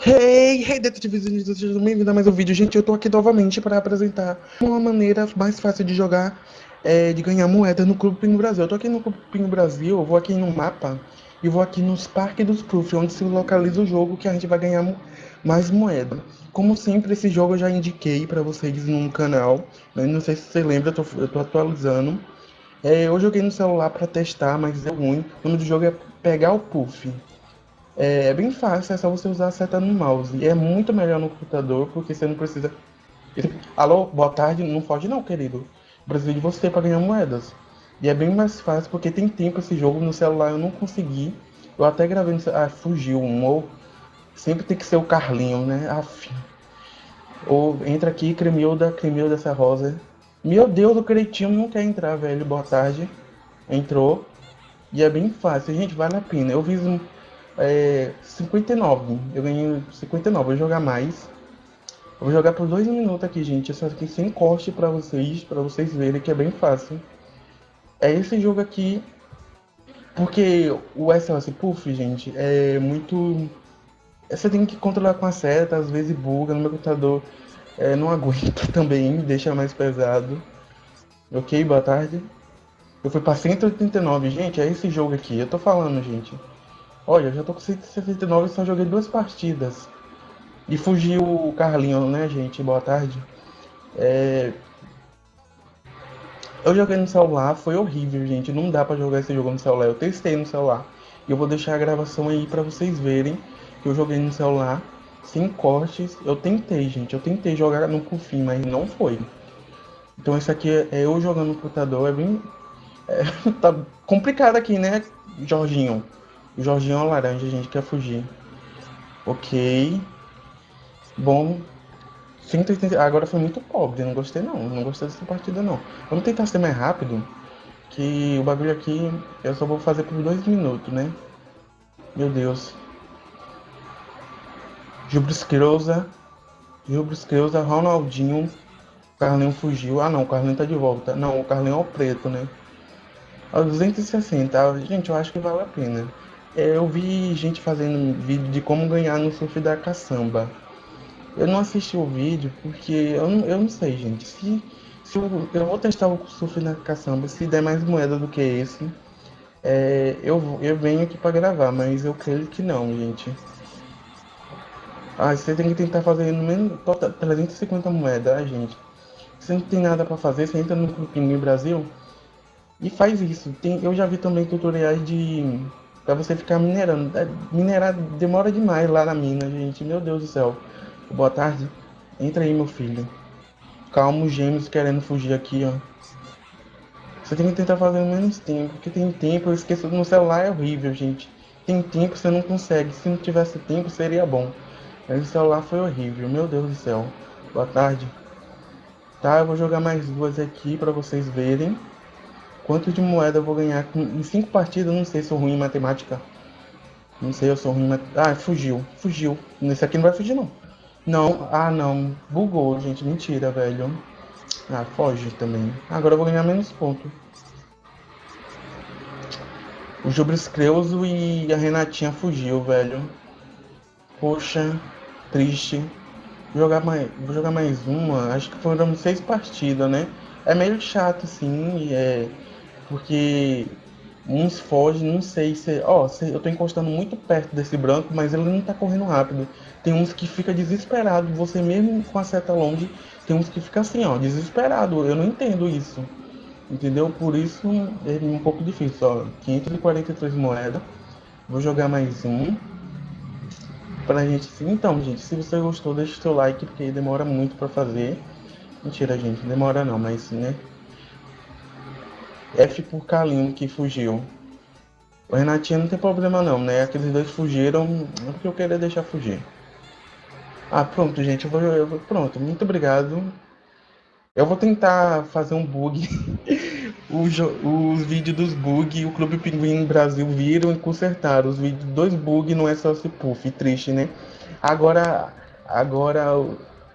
Hey, hey, detetives e bem-vindo a mais um vídeo. Gente, eu tô aqui novamente para apresentar uma maneira mais fácil de jogar, é, de ganhar moeda no Clube Pingo Brasil. Eu tô aqui no Clube Pingo Brasil, vou aqui no mapa e vou aqui nos Parques dos Proof, onde se localiza o jogo que a gente vai ganhar mais moeda. Como sempre, esse jogo eu já indiquei para vocês no canal, né? não sei se você lembra, eu tô, eu tô atualizando. É, eu joguei no celular para testar, mas é ruim. O nome do jogo é pegar o Puff. É bem fácil, é só você usar a seta no mouse. E é muito melhor no computador, porque você não precisa. Alô, boa tarde, não pode não, querido. preciso de você para ganhar moedas. E é bem mais fácil, porque tem tempo esse jogo no celular, eu não consegui. Eu até gravei. Ah, fugiu um. Ou sempre tem que ser o Carlinho, né? Aff. Ou entra aqui, Cremilda, Cremilda essa rosa. Meu Deus, o Cretinho não quer entrar, velho. Boa tarde. Entrou. E é bem fácil, gente, vale a pena. Eu fiz um é, 59. Eu ganhei 59. Vou jogar mais. Vou jogar por dois minutos aqui, gente. Só aqui sem corte para vocês, para vocês verem que é bem fácil. É esse jogo aqui, porque o SOS Puff, gente, é muito. Você tem que controlar com a seta, às vezes buga no meu computador. É, não aguento também, deixa mais pesado. Ok, boa tarde. Eu fui pra 189, gente, é esse jogo aqui. Eu tô falando, gente. Olha, eu já tô com 169 e só joguei duas partidas. E fugiu o Carlinho, né, gente? Boa tarde. É... Eu joguei no celular, foi horrível, gente. Não dá pra jogar esse jogo no celular. Eu testei no celular. E eu vou deixar a gravação aí pra vocês verem que eu joguei no celular, sem cortes. Eu tentei, gente. Eu tentei jogar no Cufim, mas não foi. Então esse aqui é eu jogando no computador. É bem... É... tá complicado aqui, né, Jorginho? Jorginho é laranja, a gente quer fugir. Ok. Bom. 180... Agora foi muito pobre, não gostei não. Não gostei dessa partida não. Vamos tentar ser mais rápido. Que o bagulho aqui eu só vou fazer por dois minutos, né? Meu Deus. Gilbris Creuza, Ronaldinho. Carlinho fugiu. Ah não, o Carlinho tá de volta. Não, o Carlinho é o preto, né? A 260. Gente, eu acho que vale a pena. É, eu vi gente fazendo vídeo de como ganhar no surf da caçamba. Eu não assisti o vídeo porque eu não, eu não sei, gente. Se, se eu, eu vou testar o surf da caçamba, se der mais moeda do que esse, é, eu, eu venho aqui para gravar, mas eu creio que não, gente. Ah, você tem que tentar fazer no menos 350 moedas, ah, gente. Se não tem nada para fazer, você entra no Pinguim Brasil e faz isso. Tem, eu já vi também tutoriais de Pra você ficar minerando. É, minerar demora demais lá na mina, gente. Meu Deus do céu. Boa tarde. Entra aí, meu filho. Calma, os gêmeos querendo fugir aqui, ó. Você tem que tentar fazer menos tempo, porque tem tempo, eu esqueço no celular é horrível, gente. Tem tempo, você não consegue. Se não tivesse tempo, seria bom. Mas o celular foi horrível, meu Deus do céu. Boa tarde. Tá, eu vou jogar mais duas aqui para vocês verem. Quanto de moeda eu vou ganhar em cinco partidas? Não sei, sou ruim em matemática. Não sei, eu sou ruim em matemática. Ah, fugiu, fugiu. Nesse aqui não vai fugir, não. Não, ah, não. Bugou, gente. Mentira, velho. Ah, foge também. Agora eu vou ganhar menos ponto. O Jubris Creuso e a Renatinha fugiu, velho. Poxa, triste. Vou jogar mais, vou jogar mais uma. Acho que foram seis partidas, né? É meio chato, assim. É porque uns fogem, não sei se. Ó, oh, eu tô encostando muito perto desse branco, mas ele não tá correndo rápido. Tem uns que fica desesperado, você mesmo com a seta longe, tem uns que fica assim, ó, desesperado. Eu não entendo isso. Entendeu? Por isso é um pouco difícil, ó. 543 moedas. Vou jogar mais um. Pra gente. Então, gente, se você gostou, deixa o seu like, porque demora muito pra fazer. Mentira, gente, demora não, mas né? F por Kalim, que fugiu. O Renatinho não tem problema não, né? Aqueles dois fugiram é porque eu queria deixar fugir. Ah, pronto, gente. Eu vou, eu vou, pronto, muito obrigado. Eu vou tentar fazer um bug. os, os vídeos dos bugs, o Clube Pinguim Brasil viram e consertaram. Os vídeos dos bugs não é só esse puff, triste, né? Agora, agora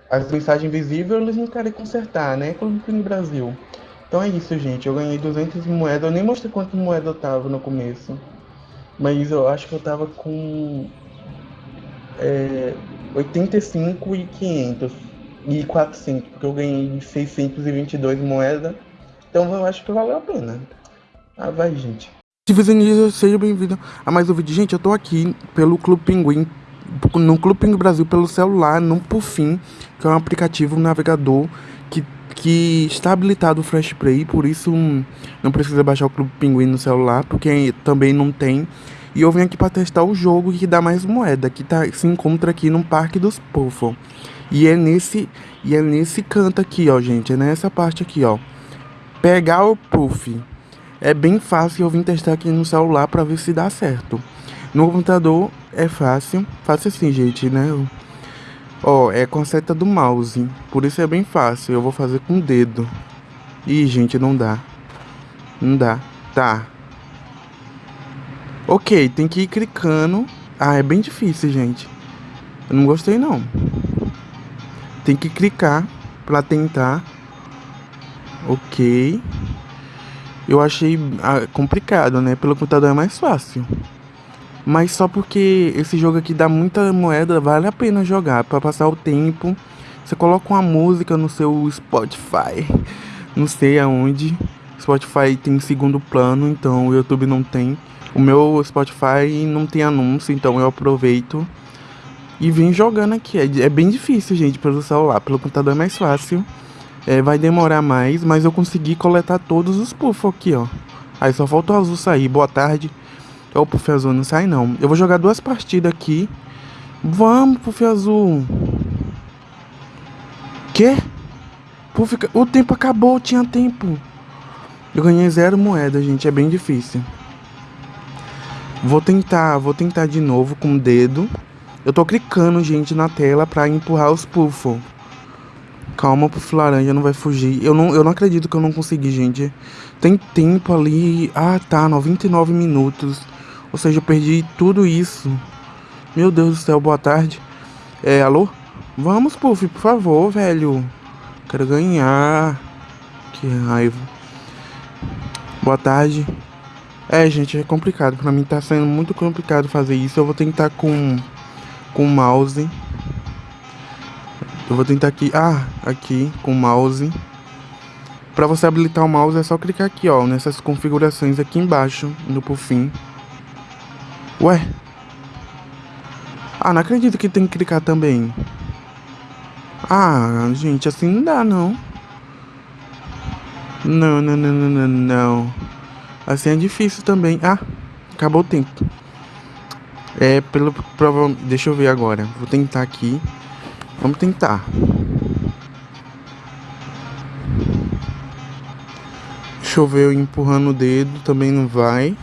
as mensagens invisíveis eles não querem consertar, né? Clube Pinguim Brasil. Então é isso, gente. Eu ganhei 200 moedas. Eu nem mostrei quanto moeda eu tava no começo. Mas eu acho que eu tava com... É, 85 e 500 e 400, porque eu ganhei 622 moedas. Então eu acho que valeu a pena. Ah, vai, gente. Civilizanismo, seja bem-vindo a mais um vídeo. Gente, eu tô aqui pelo Clube Pinguim, no Clube Brasil, pelo celular, no Pufim, que é um aplicativo um navegador que, que está habilitado o Flash Play, por isso hum, não precisa baixar o Clube Pinguim no celular, porque também não tem. E eu vim aqui para testar o jogo que dá mais moeda, que tá, se encontra aqui no Parque dos Puffo. E é nesse e é nesse canto aqui, ó, gente, é nessa parte aqui, ó. Pegar o Puff. É bem fácil, eu vim testar aqui no celular para ver se dá certo. No computador é fácil, fácil assim, gente, né? Ó, é com a seta do mouse, por isso é bem fácil. Eu vou fazer com o dedo. Ih, gente, não dá. Não dá. Tá. Ok, tem que ir clicando. Ah, é bem difícil, gente. Eu não gostei, não. Tem que clicar pra tentar. Ok. Eu achei ah, complicado, né? Pelo computador é mais fácil. Mas só porque esse jogo aqui dá muita moeda, vale a pena jogar. para passar o tempo. Você coloca uma música no seu Spotify. Não sei aonde. Spotify tem segundo plano, então o YouTube não tem. O meu Spotify não tem anúncio, então eu aproveito e vim jogando aqui. É, é bem difícil, gente, pelo celular. Pelo computador é mais fácil. É, vai demorar mais, mas eu consegui coletar todos os puffs aqui, ó. Aí só falta o azul sair. Boa tarde. O puff azul não sai, não. Eu vou jogar duas partidas aqui. Vamos, puff azul. Quê? Puff... O tempo acabou, tinha tempo. Eu ganhei zero moeda, gente. É bem difícil. Vou tentar, vou tentar de novo com o dedo. Eu tô clicando, gente, na tela pra empurrar os puffs. Calma, Puff Laranja não vai fugir. Eu não, eu não acredito que eu não consegui, gente. Tem tempo ali. Ah, tá. 99 minutos. Ou seja, eu perdi tudo isso. Meu Deus do céu, boa tarde. É, alô? Vamos, Puff, por favor, velho. Quero ganhar. Que raiva. Boa tarde. É, gente, é complicado. Pra mim tá sendo muito complicado fazer isso. Eu vou tentar com, com o mouse. Eu vou tentar aqui, ah, aqui com o mouse. Para você habilitar o mouse é só clicar aqui, ó, nessas configurações aqui embaixo, no fim. Ué? Ah, não acredito que tem que clicar também. Ah, gente, assim não dá, não. Não, não, não, não, não, não. Assim é difícil também. Ah, acabou o tempo. É, pelo... Prova, deixa eu ver agora. Vou tentar aqui. Vamos tentar. Choveu empurrando o dedo, também não vai.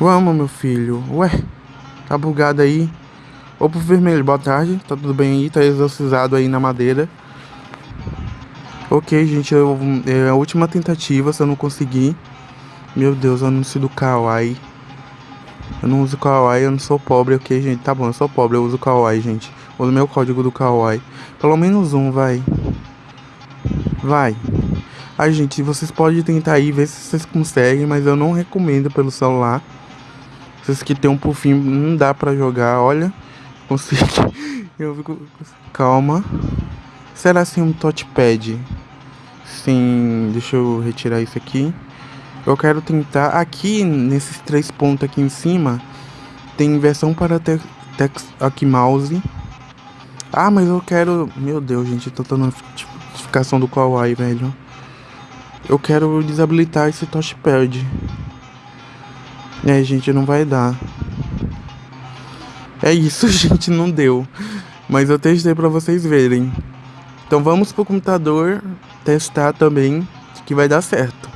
Vamos, meu filho. Ué, tá bugado aí. Pro vermelho, boa tarde. Tá tudo bem aí? Tá exorcizado aí na madeira. Ok, gente, eu, é a última tentativa, se eu não conseguir. Meu Deus, anúncio do Kawaii. Eu não uso Kawaii, eu não sou pobre, ok, gente? Tá bom, eu sou pobre, eu uso Kawaii, gente. Uso meu código do Kawaii. Pelo menos um, vai. Vai. Ai, gente, vocês podem tentar aí, ver se vocês conseguem, mas eu não recomendo pelo celular. Vocês que tem um pufinho, não dá pra jogar, olha. Consegui. Eu fico... Calma. Será assim um touchpad? Sim, deixa eu retirar isso aqui. Eu quero tentar aqui nesses três pontos aqui em cima tem versão para text aqui mouse. Ah, mas eu quero, meu Deus, gente, tô dando notificação do Kawaii, velho. Eu quero desabilitar esse touchpad. É, gente, não vai dar. É isso, gente, não deu. Mas eu testei para vocês verem. Então vamos pro computador testar também que vai dar certo.